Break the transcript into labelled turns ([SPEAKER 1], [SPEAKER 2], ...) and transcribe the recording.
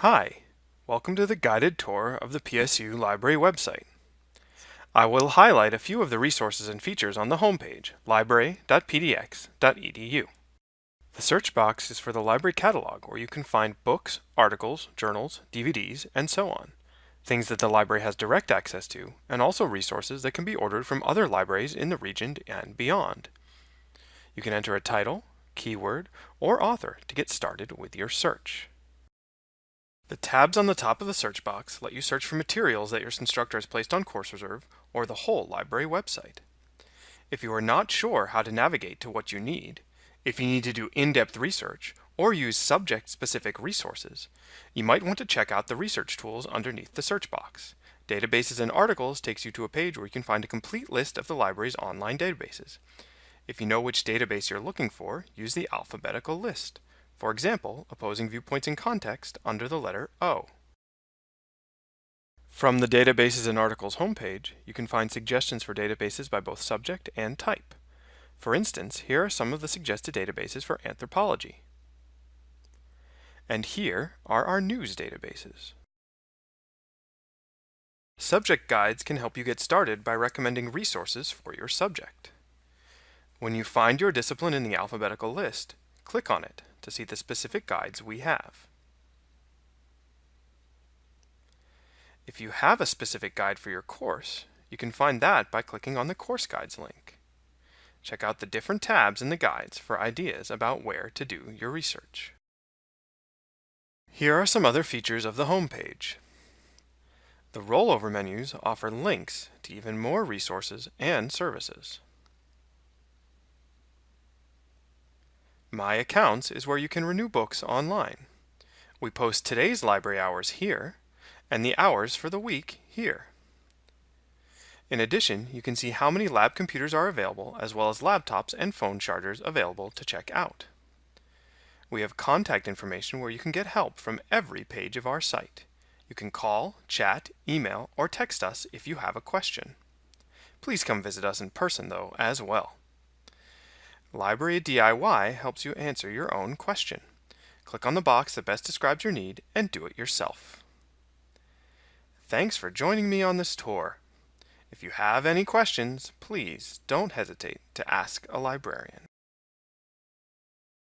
[SPEAKER 1] Hi, welcome to the guided tour of the PSU Library website. I will highlight a few of the resources and features on the homepage, library.pdx.edu. The search box is for the library catalog where you can find books, articles, journals, DVDs, and so on. Things that the library has direct access to, and also resources that can be ordered from other libraries in the region and beyond. You can enter a title, keyword, or author to get started with your search. The tabs on the top of the search box let you search for materials that your instructor has placed on Course Reserve or the whole library website. If you are not sure how to navigate to what you need, if you need to do in-depth research, or use subject-specific resources, you might want to check out the research tools underneath the search box. Databases and Articles takes you to a page where you can find a complete list of the library's online databases. If you know which database you're looking for, use the alphabetical list. For example, opposing viewpoints in context under the letter O. From the Databases and Articles homepage, you can find suggestions for databases by both subject and type. For instance, here are some of the suggested databases for anthropology. And here are our news databases. Subject guides can help you get started by recommending resources for your subject. When you find your discipline in the alphabetical list, click on it to see the specific guides we have. If you have a specific guide for your course, you can find that by clicking on the Course Guides link. Check out the different tabs in the guides for ideas about where to do your research. Here are some other features of the home page. The rollover menus offer links to even more resources and services. My Accounts is where you can renew books online. We post today's library hours here, and the hours for the week here. In addition, you can see how many lab computers are available, as well as laptops and phone chargers available to check out. We have contact information where you can get help from every page of our site. You can call, chat, email, or text us if you have a question. Please come visit us in person, though, as well. Library DIY helps you answer your own question. Click on the box that best describes your need and do it yourself. Thanks for joining me on this tour. If you have any questions, please don't hesitate to ask a librarian.